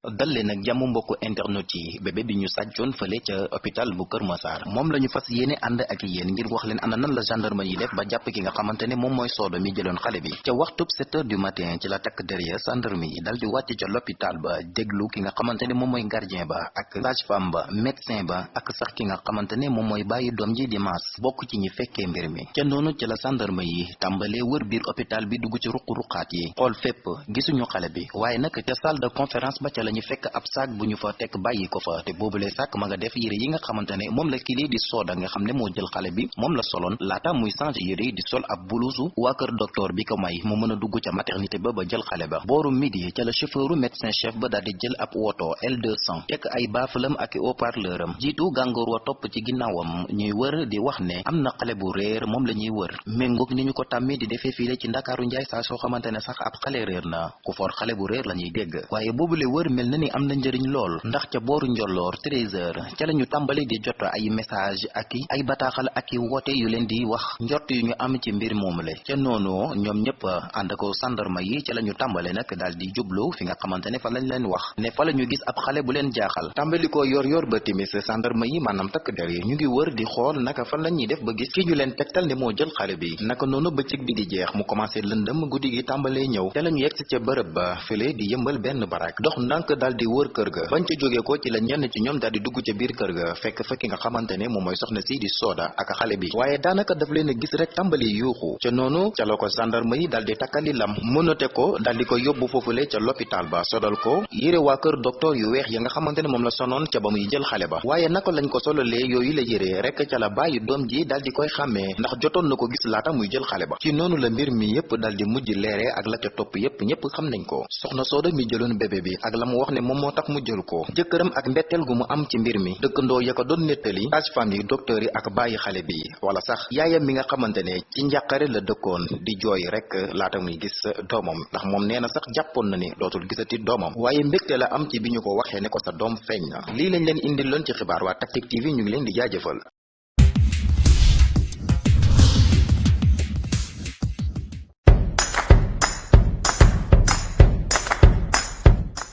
dal leen ak jàmm mbokku internet yi. Bébé bi ñu sàccoon fële ca hôpital bu Kër Massar. Moom la ñu fas yéene ànd ak yéen ngir wax leen ana nan la gendarme yi def ba jàpp ki nga xamante ne moom mooy soodo mi jëloon xale bi. Ca waxtub 7 heures du matin ci la takk derrière gendarme yi dal di wàcc ca l'hôpital ba déglu ki nga xamante ne moom mooy gardien ba ak sage-femme ba médecin ba ak sax ki nga xamante ne moom mooy doom ji di maas. Bokk ci ñi fekkee mbir mi. Ca noonu ci la gendarme yi tàmbalee wër biir hôpital bi dugg ci ruq-ruqaat yi. Xool fépp gisuñu xale bi. Waaye nag ca salle de conférence ba ca la ñu fekk ab sac bu ñu fa tekk bàyyi ko fa. Te boobulee sac ma nga def yére yi nga xamante ne moom la kii di sooda nga xam moo jël xale bi moom la soloon. Laata muy yi di sol ab buluusu waa kër docteur bi ko may mu mën a dugg maternité ba ba jël xale ba. Booru midi ca la chauffeuru médecin chef ba daal di jël ab woto L200 tekk ay baafalam ak haut-parleur am. Jiitu gàngoor wa topp ci ginnaawam ñuy wër di wax ne am na xale bu réer moom la ñuy wër. Méngoog ni ñu ko tàmmee di defee fii ci ndakaaru njaay saa soo xamante ne sax ab xale réer na. Ku for xale bu la dégg. Waaye boobule wër mel na ni am na njëriñ lool ndax ca booru njolloor 13 heures ca la ñu tàmbali di jot ay message ak ay bataaxal ak i woote yu leen di wax njort yu ñu am ci mbir moomule ca noonu ñoom ñëpp ànd ko sandarma yi ca la ñu tàmbale nag daal di jublu fi nga xamante ne fa lañ leen wax ne fa la ñu gis ab xale bu leen jaaxal tàmbali ko yor yor ba timis sandarma yi maanaam takk der yi ñu ngi wër di xool naka fan la ñuy def ba gis ki ñu leen tegtal ne moo jël xale bi naka noonu bëccëg bi di jeex mu commencé lëndëm guddi gi tàmbalee ñëw ca la ñu yegsi ca bërëb ba fële di yëmbal benn barak dox ndànk daal di wër kër ga bañ ca jógee ko ci la ñenn ci ñoom daal di dugg ca biir kër ga fekk fekki nga xamante ne moom mooy soxna si di sooda ak xale bi waaye daanaka daf leen gis rek tàmbali yuuxu ca noonu ca la gendarme yi daal di takkali lam mënote ko daal di ko yóbbu foofule ca l'hôpital ba. Sodal ko yére waa kër docteur yu weex ya nga xamante ne moom la sonoon ca ba muy jël xale ba waaye naka lañ ko sololee yooyu la yére rek ca la bàyyi doom ji daal di koy xàmmee ndax jotoon na ko gis laata muy jël xale ba. Ci noonu la mbir mi yépp daal di mujj leere ak la ca topp yépp ñépp xam nañ ko. Soxna sooda mi jëloon bébé bi ak la mu wax ne moom moo tax mu jël ko. jëkkëram ak mbetteel gu mu am ci mbir mi. dëkkandoo ya ko doon nettali. sage-femme yi docteur yi ak bàyyi xale bi. wala sax yaayam mi nga xamante ne ci njàqare la dëkkoon di jooy rek laata muy gis doomam. ndax moom nee na sax jàppoon na ni dootul gisati doomam. waaye mbégte la am ci bi ñu ko waxee ne ko sa doom feeñ na. lii lañ leen indi loon ci xibaar waa Tactic TV ñu ngi leen di jaajëfal